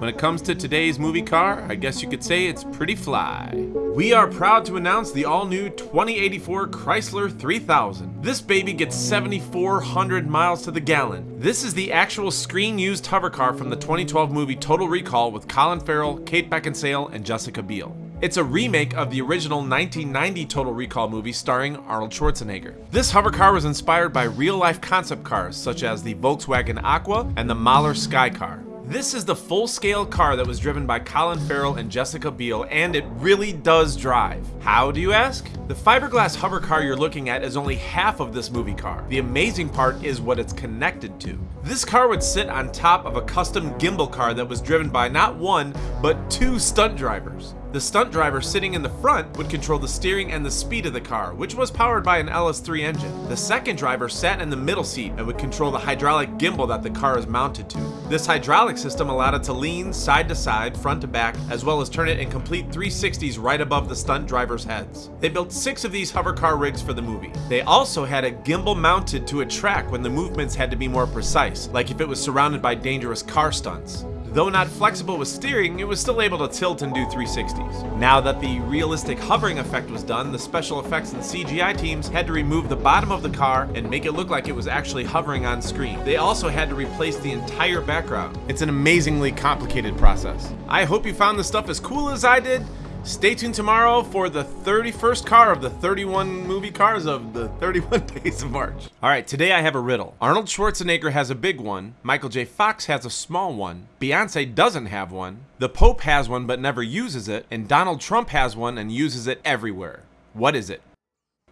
When it comes to today's movie car, I guess you could say it's pretty fly. We are proud to announce the all-new 2084 Chrysler 3000. This baby gets 7,400 miles to the gallon. This is the actual screen-used hover car from the 2012 movie Total Recall with Colin Farrell, Kate Beckinsale, and Jessica Biel. It's a remake of the original 1990 Total Recall movie starring Arnold Schwarzenegger. This hover car was inspired by real-life concept cars such as the Volkswagen Aqua and the Moller Sky Car. This is the full-scale car that was driven by Colin Farrell and Jessica Biel, and it really does drive. How do you ask? The fiberglass hover car you're looking at is only half of this movie car. The amazing part is what it's connected to. This car would sit on top of a custom gimbal car that was driven by not one, but two stunt drivers. The stunt driver sitting in the front would control the steering and the speed of the car, which was powered by an LS3 engine. The second driver sat in the middle seat and would control the hydraulic gimbal that the car is mounted to. This hydraulic system allowed it to lean side to side, front to back, as well as turn it in complete 360s right above the stunt driver's heads. They built six of these hover car rigs for the movie. They also had a gimbal mounted to a track when the movements had to be more precise, like if it was surrounded by dangerous car stunts. Though not flexible with steering, it was still able to tilt and do 360s. Now that the realistic hovering effect was done, the special effects and CGI teams had to remove the bottom of the car and make it look like it was actually hovering on screen. They also had to replace the entire background. It's an amazingly complicated process. I hope you found this stuff as cool as I did. Stay tuned tomorrow for the 31st car of the 31 movie cars of the 31 days of March. All right, today I have a riddle. Arnold Schwarzenegger has a big one, Michael J. Fox has a small one, Beyonce doesn't have one, the Pope has one but never uses it, and Donald Trump has one and uses it everywhere. What is it?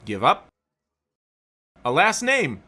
Give up? A last name.